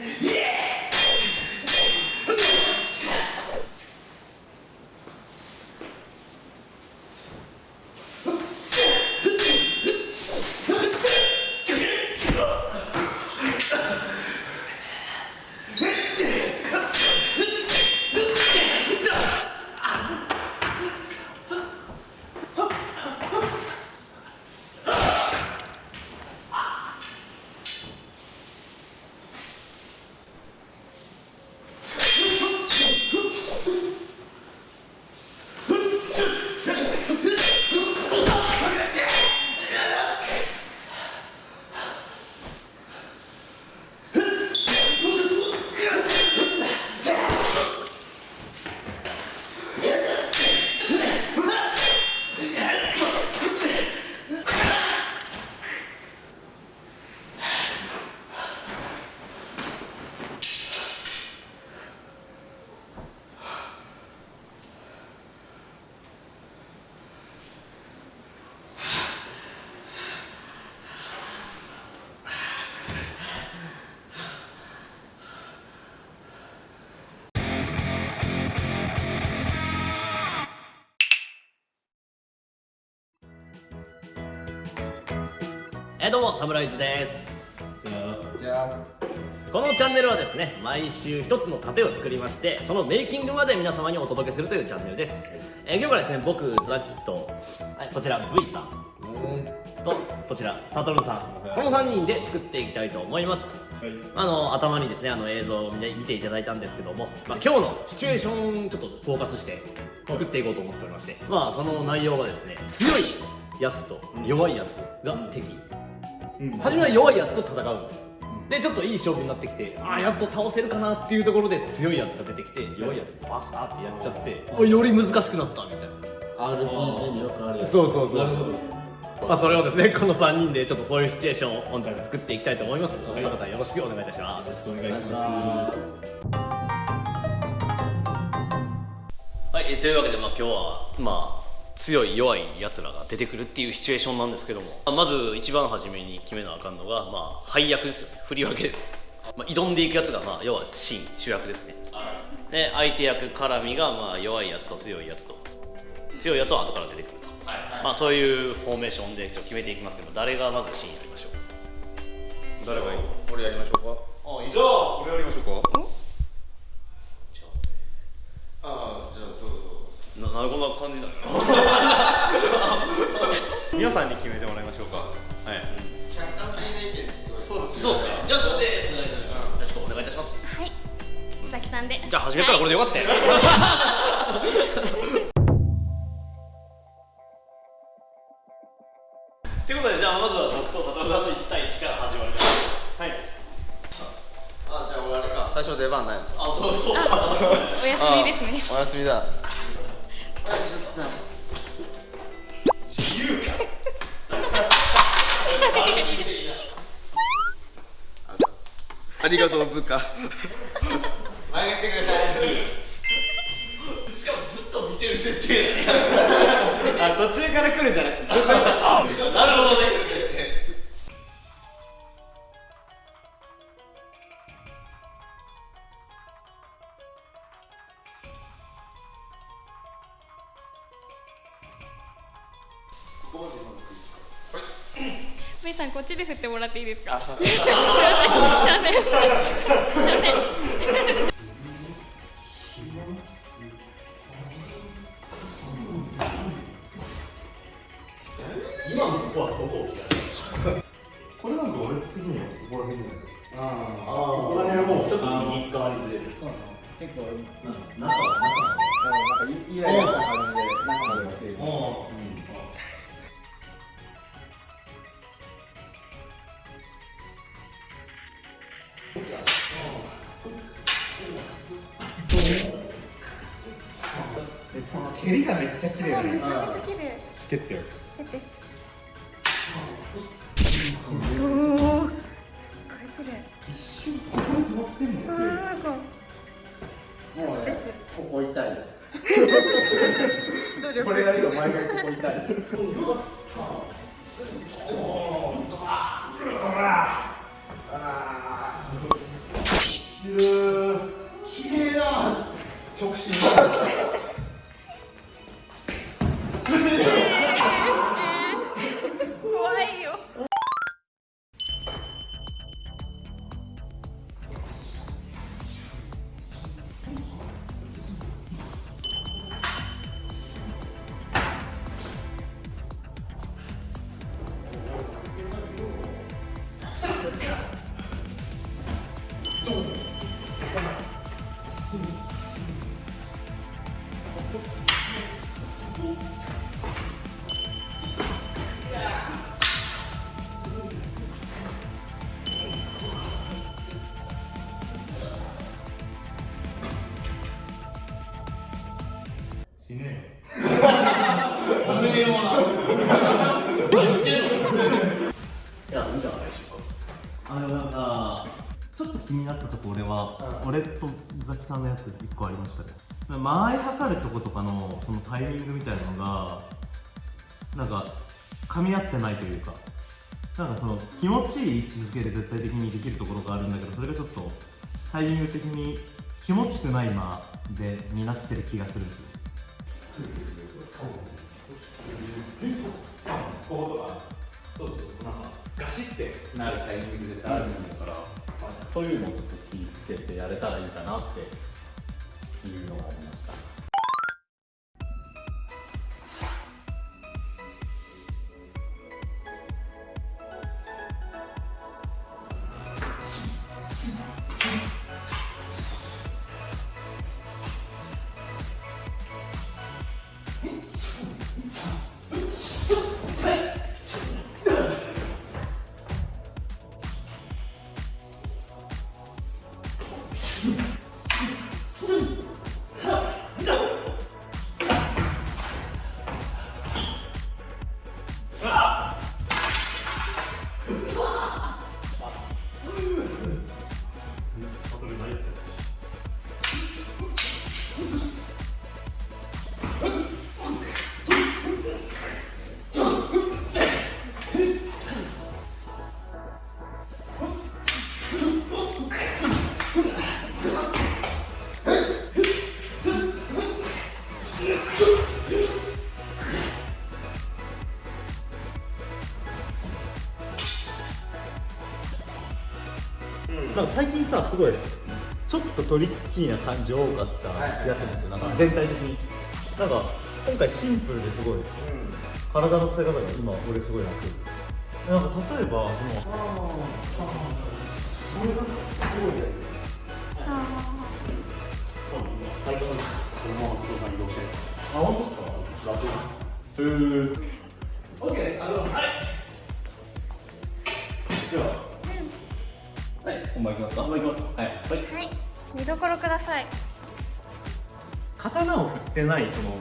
Yeah. えーどうもサムライズです。このチャンネルはですね毎週一つの盾を作りましてそのメイキングまで皆様にお届けするというチャンネルです、えー今日からですね僕ザキと、はい、こちら V さん。とそちらサトルさん。この3人で作っていきたいと思います、あの頭にですねあの映像を見て見ていただいたんですけども、まあ、今日のシチュエーションちょっとフォーカスして作っていこうと思っておりましてまあその内容はですね強いやつと弱いやつが敵、初めは弱いやつと戦うんですよ。でちょっといい勝負になってきてああやっと倒せるかなっていうところで強いやつが出てきて弱いやつバサーってやっちゃっておより難しくなったみたいな。RPG によくある。やつそうそう。そうまあそれをですねこの3人でちょっとそういうシチュエーションを本日作っていきたいと思います、お二方よろしくお願いいたします。お願いします。はい、えーというわけで、まあ、今日は、まあ、強い弱いやつらが出てくるっていうシチュエーションなんですけども。まず一番初めに決めなあかんのが、まあ、配役ですよね。振り分けです、まあ、挑んでいくやつが、まあ、要は真主役ですね。で相手役絡みが、まあ、弱いやつと強いやつと。強いやつは後から出てくると、まあ、そういうフォーメーションでちょっと決めていきますけど誰がまず真やりましょう。誰がいい俺やりましょうか。あいいじゃあ俺やりましょうかああじゃあどうぞななこんな感じなの 皆さんに決めてもらいましょうか。はい。客観的な意見すごい。そうですそうですね。じゃあそれでお願いいたしますじゃあちょっとお願いいたします。はい、さきさんで。じゃあ初めからこれでよかったよ、と りがとう部下。前してください。しかもずっと見てる設定あ途中から来るんじゃなくて。なるほどね。ブイさんこっちで振ってもらっていいですか？すみません。すみません。すみません。今のとこはどここれなんか俺的にはここら辺じゃないですか？ああここら辺もちょっと右側にずれる結構中はなんかイライラした感じで中まで来てる蹴りがめっちゃ綺麗ね。めちゃめちゃ綺麗。蹴ってよ蹴って。おおすっごい綺麗。一瞬ここに乗ってんのそうなんかもうねここ痛い これやると毎回ここ痛い。よかっああ綺麗だ直進死ねよ。いやいいんじゃないでしょうかあのなんかちょっと気になったとこ俺は、俺とザキさんのやつ1個ありましたね。間合い測るとことかのそのタイミングみたいなのがなんか噛み合ってないというかなんかその気持ちいい位置づけで絶対的にできるところがあるんだけどそれがちょっとタイミング的に気持ちくない間でになってる気がするんですよこことかそうそうなん。かガシッてなるタイミング絶対あると思うから、そういうのをちょっと気をつけてやれたらいいかなってスンスンなんか最近さすごいちょっとトリッキーな感じ多かった気がするんですよ。なんか全体的に。なんか今回シンプルですごい。体の使い方が今俺すごい楽。なんか例えばそのあ本当ですか楽へー OK ですあのはいでははい本番いきますか？本番いきます。かはい。はい。はい見どころください。刀を振ってないその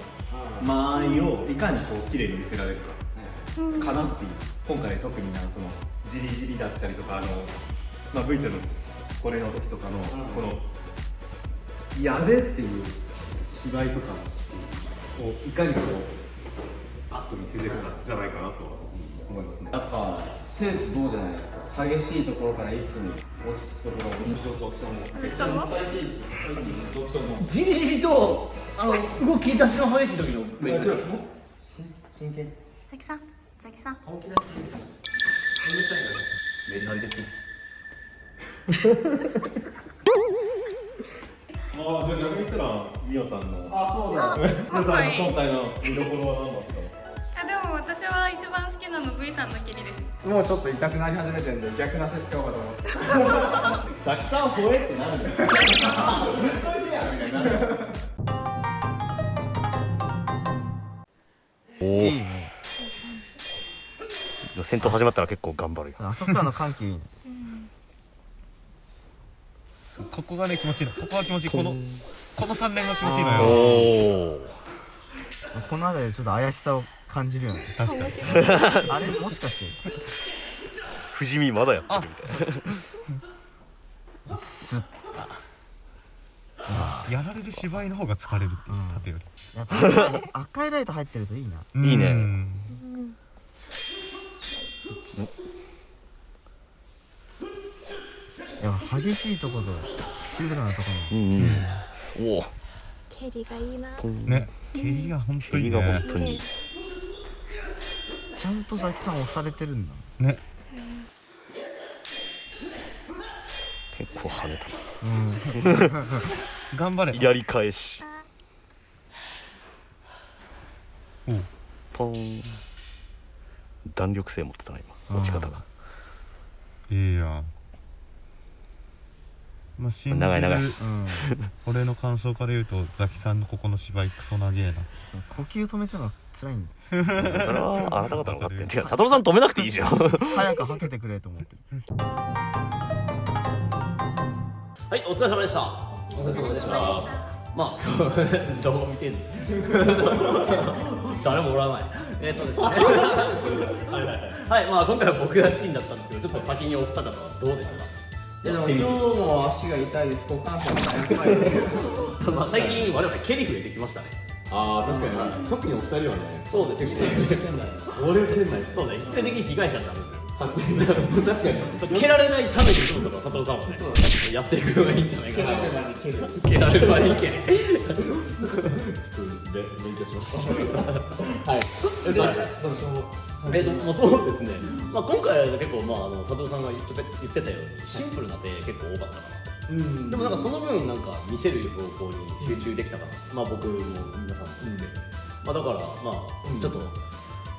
間合いをいかにこう綺麗に見せられるか。かなっていう。今回特になそのじりじりだったりとかあの、まあ、V ちゃんのこれの時とかのこのやれっていう芝居とかをいかにこうパッと見せれるかじゃないかなと思いますね。やっぱ生徒どうじゃないですか。激しいところから一気に落ち着くところを印象とその最低時最低時じりじりとあの動き出しの激しい時のメイク真剣ザキさんザキさんメリハリですねああじゃあ逆に言ったらミオさんのあそうだあミオさんの今回の見どころは何ですかあでも私は一番好きなの V さんの蹴りです。もうちょっと痛くなり始めてんで逆なし使おうかと思って。ザキさん吠えってなるんだよ。言っといてやみたいな戦闘始まったら結構頑張るよ。あそこからの緩急いいね。ここがね気持ちいいの。ここが気持ちいい。このこの3連が気持ちいいのおよ。おこの辺りでちょっと怪しさを感じるよね。確かに。あれもしかして。不死身まだやってるみたいな。スッやられる芝居の方が疲れるっていううん。縦よやっぱ赤い赤いライト入ってるといいな。りいいね。うん。やっぱ激しいところと静かなところ。うんうん。おお蹴りがいいな。ね蹴りが本当に蹴りがね本当にちゃんとザキさん押されてるんだ。ね。結構跳ねうん。頑張れ。たやり返し。おう。ポン。弾力性持ってたな今。持ち方が。いいやんまあ信じる長い長い。うん。俺の感想から言うとザキさんのここの芝居クソ長えな。そう呼吸止めたのが辛いんだ。それはあなた方の勝手に違う佐藤さん止めなくていいじゃん。早く吐けてくれと思ってる。はい、お疲れ様でした。お疲れ様でした。まあ、どう見てんの？誰もおらない。えっ、とですね。はい、まあ今回は僕がシーンだったんですけど、ちょっと先にお二方はどうでしたか？でも今日も足が痛いです。股関節がやっぱ最近我々蹴り増えてきましたね。ああ確かに、特にお二人はね。そうですね。俺は蹴んないです。そうだ、一斉的に被害者になるんですよ。確かに。蹴られないためにそろそろ佐藤さんはね、やっていくのがいいんじゃないかな。蹴られる前に蹴れ。ちょっとべ勉強します。はい。ですどうでえっと、もうそうですね、まあ、今回は結構、まあ、あの佐藤さんが言ってた言ってたようにシンプルな手結構多かったかな。うん。でもなんかその分なんか見せる方向に集中できたかな、まあ僕も皆さんもですけど、まあだからまあちょっと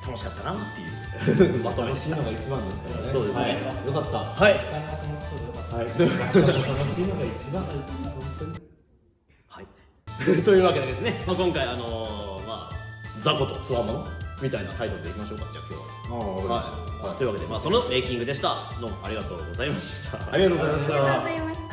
楽しかったなっていう。まとめでした楽しいのが一番ですからね。そうですね。はい、よかった。はい。はい。楽しいのが一番本当にはいというわけでですね、まあ、今回あのーまあ雑魚とつわものみたいなタイトルでいきましょうか。じゃあ今日は。ああはい、というわけで、まあ、そのメイキングでした。どうもありがとうございました。ありがとうございました